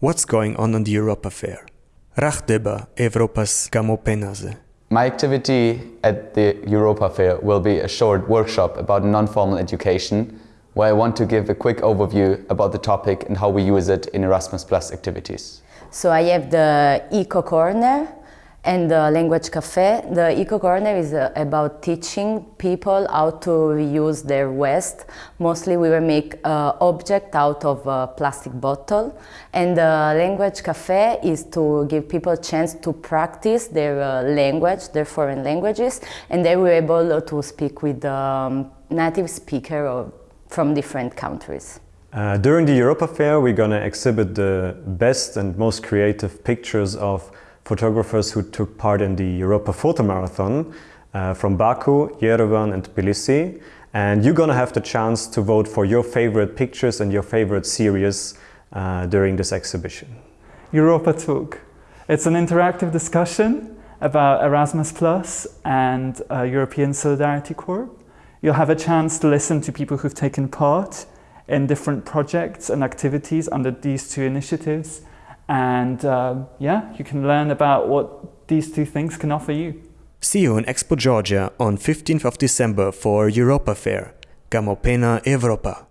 What's going on on the Europa Fair? Rachteba Evropas Gamopenaze. My activity at the Europa Fair will be a short workshop about non-formal education where I want to give a quick overview about the topic and how we use it in Erasmus Plus activities. So I have the Eco Corner and the Language Cafe. The Eco Corner is uh, about teaching people how to reuse their waste. Mostly we will make uh, object out of a plastic bottle. And the Language Cafe is to give people a chance to practice their uh, language, their foreign languages, and they were able to speak with um, native speaker from different countries. Uh, during the Europa Fair, we're going to exhibit the best and most creative pictures of photographers who took part in the Europa Photo Marathon uh, from Baku, Yerevan and Tbilisi. And you're going to have the chance to vote for your favorite pictures and your favorite series uh, during this exhibition. Europa Talk. It's an interactive discussion about Erasmus Plus and uh, European Solidarity Corps. You'll have a chance to listen to people who've taken part in different projects and activities under these two initiatives. And uh, yeah, you can learn about what these two things can offer you. See you in Expo Georgia on 15th of December for Europa Fair, Gamopena Europa.